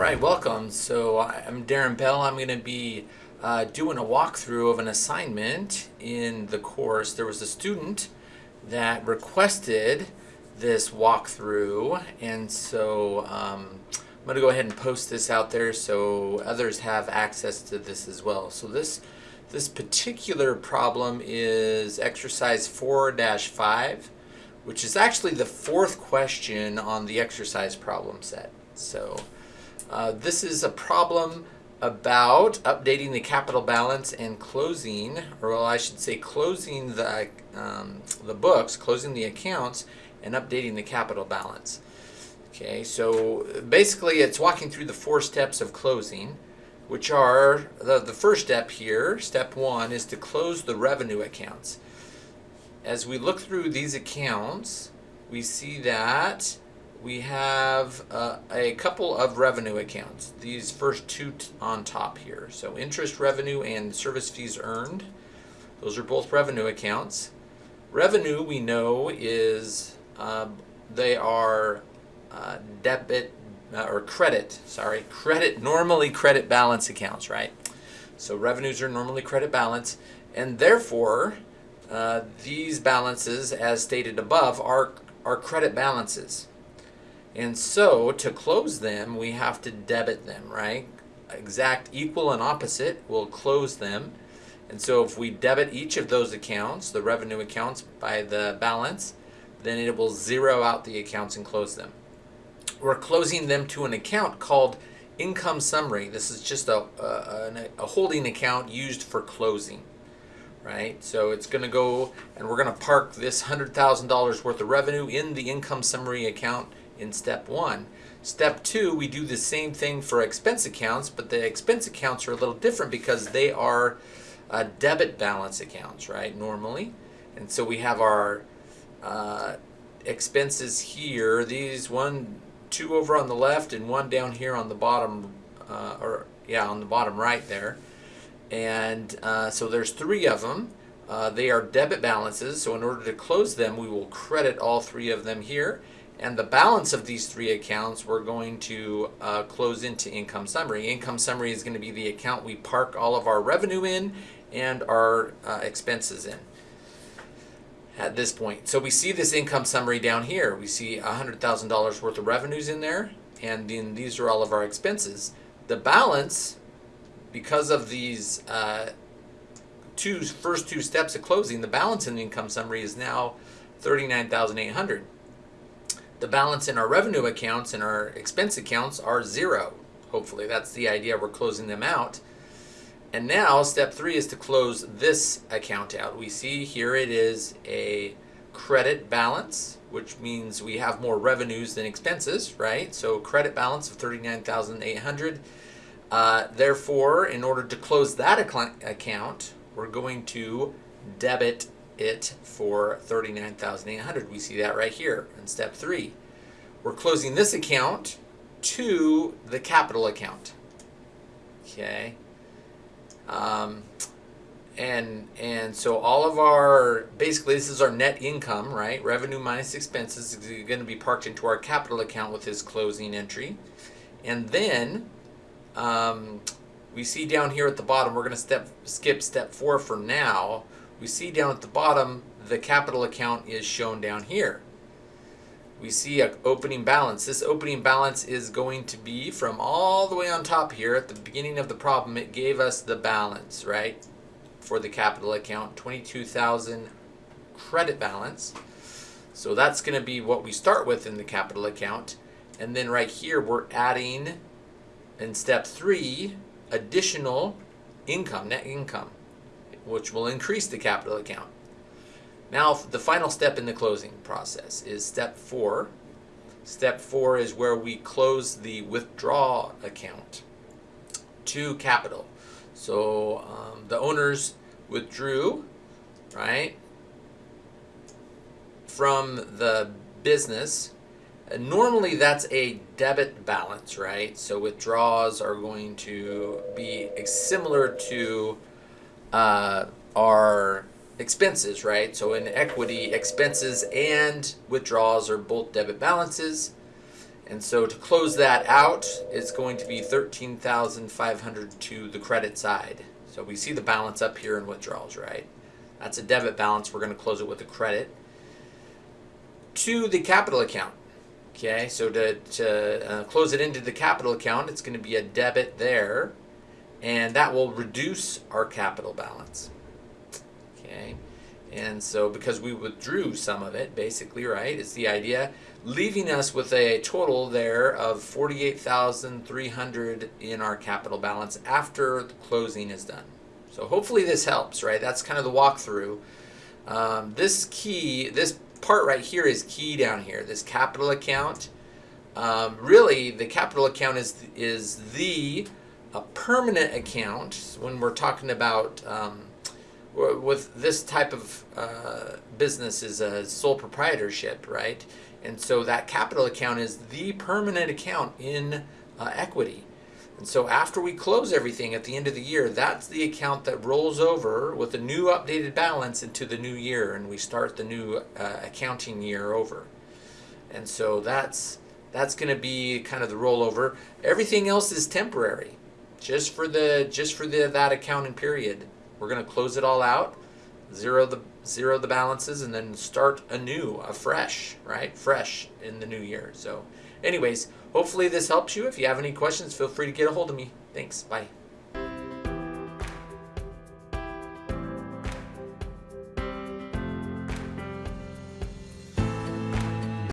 right, welcome. So I'm Darren Bell. I'm going to be uh, doing a walkthrough of an assignment in the course. There was a student that requested this walkthrough, and so um, I'm going to go ahead and post this out there so others have access to this as well. So this this particular problem is exercise 4-5, which is actually the fourth question on the exercise problem set. So uh, this is a problem about updating the capital balance and closing, or well, I should say closing the, um, the books, closing the accounts, and updating the capital balance. Okay, so basically it's walking through the four steps of closing, which are, the, the first step here, step one, is to close the revenue accounts. As we look through these accounts, we see that we have uh, a couple of revenue accounts. These first two on top here. So interest revenue and service fees earned. Those are both revenue accounts. Revenue we know is uh, they are uh, debit uh, or credit, sorry, credit, normally credit balance accounts, right? So revenues are normally credit balance and therefore uh, these balances as stated above are, are credit balances. And so to close them, we have to debit them, right? Exact equal and opposite will close them. And so if we debit each of those accounts, the revenue accounts by the balance, then it will zero out the accounts and close them. We're closing them to an account called income summary. This is just a, a, a holding account used for closing, right? So it's going to go and we're going to park this $100,000 worth of revenue in the income summary account in step one. Step two, we do the same thing for expense accounts, but the expense accounts are a little different because they are uh, debit balance accounts, right, normally. And so we have our uh, expenses here, these one, two over on the left and one down here on the bottom, uh, or yeah, on the bottom right there. And uh, so there's three of them. Uh, they are debit balances, so in order to close them, we will credit all three of them here. And the balance of these three accounts we're going to uh, close into income summary. Income summary is going to be the account we park all of our revenue in and our uh, expenses in at this point. So we see this income summary down here. We see $100,000 worth of revenues in there and then these are all of our expenses. The balance, because of these uh, two first two steps of closing, the balance in the income summary is now 39,800 the balance in our revenue accounts and our expense accounts are zero. Hopefully that's the idea, we're closing them out. And now step three is to close this account out. We see here it is a credit balance, which means we have more revenues than expenses, right? So credit balance of 39,800. Uh, therefore, in order to close that account, we're going to debit it for 39800 We see that right here in step three. We're closing this account to the capital account. Okay. Um, and and so all of our basically this is our net income right revenue minus expenses is going to be parked into our capital account with this closing entry and then um, we see down here at the bottom we're going to step skip step four for now we see down at the bottom the capital account is shown down here. We see an opening balance. This opening balance is going to be from all the way on top here at the beginning of the problem. It gave us the balance, right, for the capital account, 22,000 credit balance. So that's going to be what we start with in the capital account. And then right here, we're adding in step three, additional income, net income which will increase the capital account. Now, the final step in the closing process is step four. Step four is where we close the withdraw account to capital. So um, the owners withdrew, right, from the business. And normally that's a debit balance, right? So withdrawals are going to be similar to uh, are expenses, right? So in equity, expenses and withdrawals are both debit balances. And so to close that out, it's going to be 13,500 to the credit side. So we see the balance up here in withdrawals, right? That's a debit balance. We're going to close it with a credit. To the capital account. Okay, so to, to uh, close it into the capital account, it's going to be a debit there. And that will reduce our capital balance. Okay, and so because we withdrew some of it, basically, right, is the idea, leaving us with a total there of 48,300 in our capital balance after the closing is done. So hopefully this helps, right? That's kind of the walkthrough. Um, this key, this part right here is key down here, this capital account. Um, really, the capital account is, is the a permanent account when we're talking about um, with this type of uh, business is a sole proprietorship, right? And so that capital account is the permanent account in uh, equity. And so after we close everything at the end of the year, that's the account that rolls over with a new updated balance into the new year, and we start the new uh, accounting year over. And so that's that's going to be kind of the rollover. Everything else is temporary, just for the just for the that accounting period. We're going to close it all out, zero the zero the balances, and then start anew, afresh, right? Fresh in the new year. So, anyways, hopefully this helps you. If you have any questions, feel free to get a hold of me. Thanks. Bye.